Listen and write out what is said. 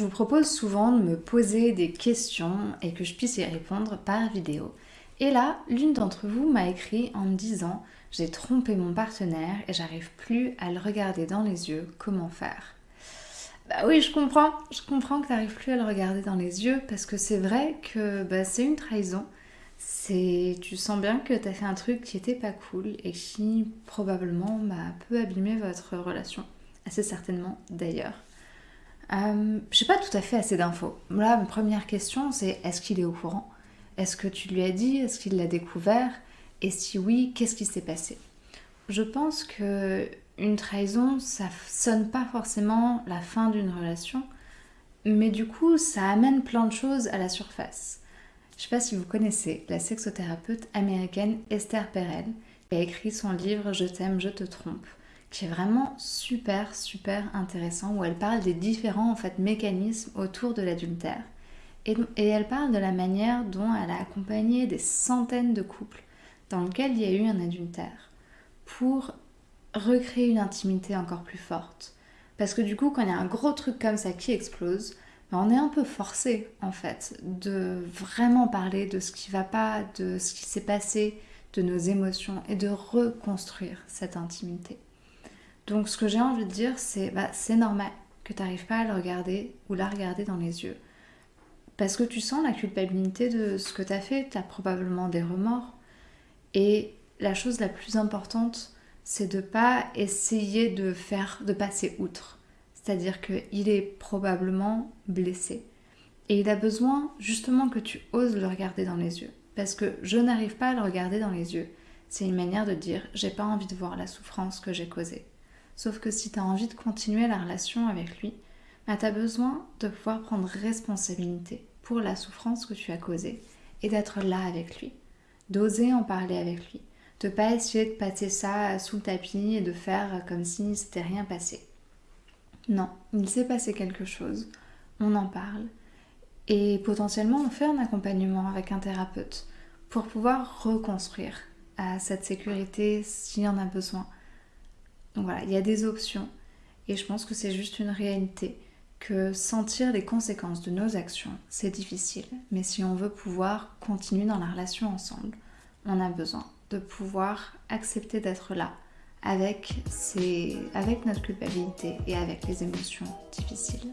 Je vous propose souvent de me poser des questions et que je puisse y répondre par vidéo. Et là, l'une d'entre vous m'a écrit en me disant j'ai trompé mon partenaire et j'arrive plus à le regarder dans les yeux, comment faire? Bah oui, je comprends, je comprends que tu n'arrives plus à le regarder dans les yeux parce que c'est vrai que bah, c'est une trahison. C'est, tu sens bien que tu as fait un truc qui était pas cool et qui probablement bah, peut abîmer votre relation, assez certainement d'ailleurs. Euh, je n'ai pas tout à fait assez d'infos. Là, ma première question, c'est est-ce qu'il est au courant? Est-ce que tu lui as dit? Est-ce qu'il l'a découvert? Et si oui, qu'est-ce qui s'est passé? Je pense que une trahison, ça sonne pas forcément la fin d'une relation, mais du coup, ça amène plein de choses à la surface. Je ne sais pas si vous connaissez la sexothérapeute américaine Esther Perel, qui a écrit son livre Je t'aime, je te trompe qui est vraiment super super intéressant où elle parle des différents en fait mécanismes autour de l'adultère et, elle parle de la manière dont elle a accompagné des centaines de couples dans lesquels il y a eu un adultère pour recréer une intimité encore plus forte parce que du coup quand il y a un gros truc comme ça qui explose ben, on est un peu forcé en fait de vraiment parler de ce qui va pas, de ce qui s'est passé, de nos émotions et de reconstruire cette intimité. Donc ce que j'ai envie de dire, c'est bah, c'est normal que tu n'arrives pas à le regarder ou la regarder dans les yeux. Parce que tu sens la culpabilité de ce que tu as fait, tu as probablement des remords. Et la chose la plus importante, c'est de pas essayer de faire de passer outre. C'est-à-dire qu'il est probablement blessé. Et il a besoin justement que tu oses le regarder dans les yeux. Parce que je n'arrive pas à le regarder dans les yeux. C'est une manière de dire j'ai pas envie de voir la souffrance que j'ai causée. Sauf que si tu as envie de continuer la relation avec lui, bah, tu as besoin de pouvoir prendre responsabilité pour la souffrance que tu as causée et d'être là avec lui, d'oser en parler avec lui, de pas essayer de passer ça sous le tapis et de faire comme si c'était rien passé. Non, il s'est passé quelque chose, on en parle et potentiellement on fait un accompagnement avec un thérapeute pour pouvoir reconstruire à cette sécurité s'il y en a besoin donc voilà, il y a des options et je pense que c'est juste une réalité que sentir les conséquences de nos actions, c'est difficile. Mais si on veut pouvoir continuer dans la relation ensemble, on a besoin de pouvoir accepter d'être là avec, avec notre culpabilité et avec les émotions difficiles.